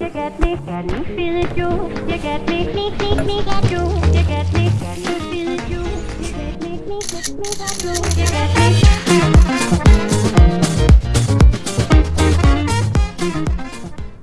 You get me, get me, feel it you. You get me, me, me, me, got you. You get me, get me, feel it you. You get me, me, me, me, got you. You get me.